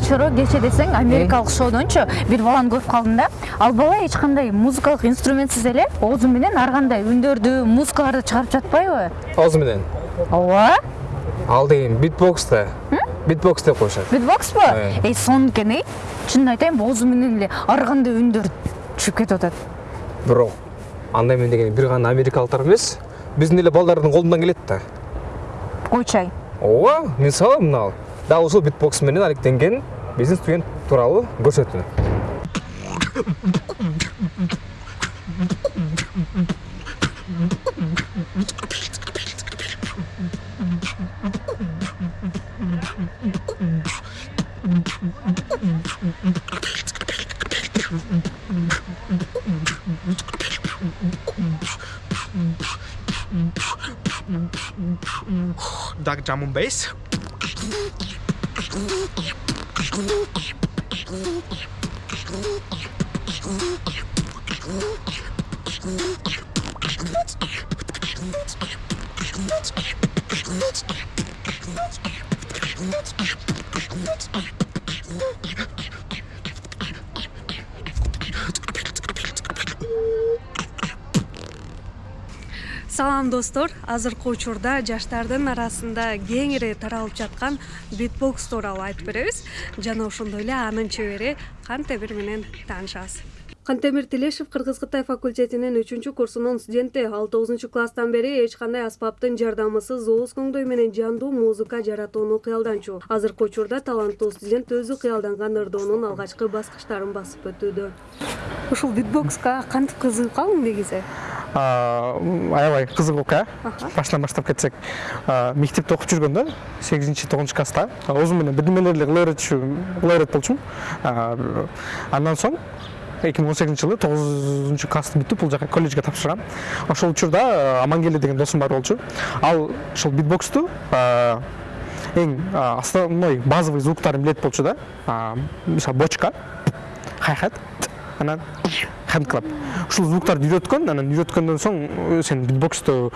чоро кече десең америкалык шоудончу бир баланы көрүп калдым да ал бала эч кандай музыкалык инструментсиз эле оозу менен ар кандай үндөрдү музыкаларды чыгарып жатпайбы оозу менен ооба ал деген битбокс да битбокс деп коюшат битбокспу Э. эй сонун экен эй чынын айтайын оозу менен эле ар кандай үндөр чыгып кетип атат бирок андай мен деген бир гана америкалыктар эмес биздин эле балдардын колунан келет да. Койчу ай. Ооба мисалы мына дал ушул битбокс менен алектенген биздин студент тууралуу көрсөтүү Dark drum and bass. Let's салам достор. Азыркы учурда жаштардын арасында кеңири таралып жаткан битбокс тууралуу айтып беребиз. Жана ошондой эле анын чебери кантемир менен таанышабыз. Кантемир тилешев кыргыз кытай факультетинин үчүнчү курсунун студенти. Ал тогузунчу класстан бери эч кандай аспаптын жардамысыз ооз көңдөй менен жандуу музыка жаратууну кыялданчу. Азыркы учурда таланттуу студент өзү кыялданган ырдоонун алгачкы баскычтарын басып өтүүдө. Ушул битбокска кантип кызыгып калдың негизи аябай кызык окуя Аха. башынан баштап кетсек. Мектепте окуп жүргөндө сегизинчи тогузунчу класста. Берчү кыла берет болчумун андан соң эки миң он сегизинчи жылы тогузунчу классты бүтүп бул жака колледжге тапшыргам ошол учурда а, амангелди деген досум бар болчу ал ушул битбоксту эң основной базовый звуктарын билет болчу да. Мисалы бочка хайхат. Анан хендклап ушул звуктарды үйрөткөн анан үйрөткөндөн соң э, сен битбоксту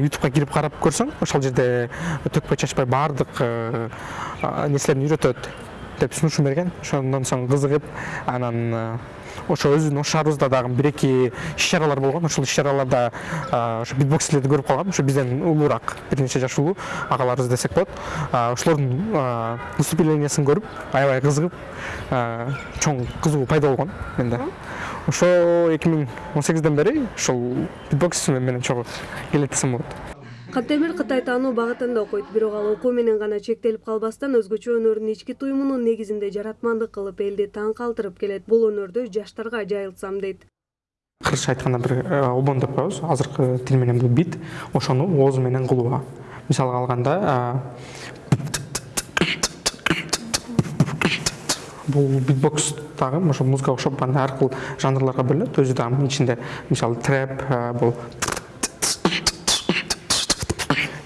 ютубка кирип карап көрсөң ошол жерде төкпөй чачпай баардык э, нерселерин үйрөтөт. Деп сунушу берген ошондон соң кызыгып анан э, ошо ош шаарыбызда дагы бир эки иш чаралар болгон ошол иш чараларда а, ошо битбоксерлерди көрүп калгам ошо бизден улуураак бир нече жаш улуу агаларыбыз десек болот А, ошолордун выступлениясын көрүп аябай кызыгып чоң кызыгуу пайда болгон менде. Ошо эки миң он сегизден бери ушул битбокс менен чогуу келет десем болот. Кантемир кытай таануу багытында окуйт бирок ал окуу менен гана чектелип калбастан өзгөчө өнөрүн ички туюмунун негизинде жаратмандык кылып элди таң калтырып келет. Бул өнөрдү жаштарга жайылтсам дейт. Кыргызча айтканда бир э, обон деп коебуз. Азыркы тил менен бул бит. Ошону оозу менен кылууга. Мисалга алганда а, бул битбокс дагы ошо музыкага окшоп ар кыл жанрларга бөлүнөт өзү дагы ичинде мисалы трэп а, бул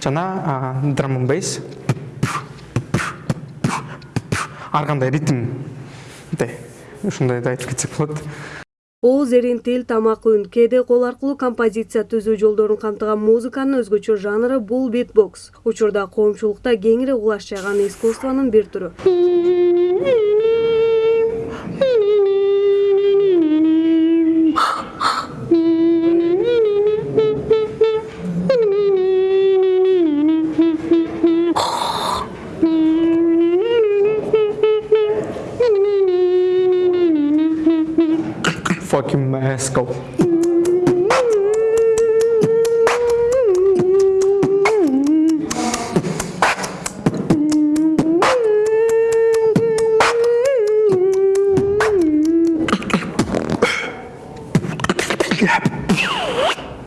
жана драм бейс. Ар кандай ритмде ушундайды айтып кетсек болот. Ооз эрин тил тамак үн кээде кол аркылуу композиция түзүү жолдорун камтыган музыканын өзгөчө жанры бул битбокс. Учурда коомчулукта кеңири кулаш жайган искусствонун бир түрү let's go.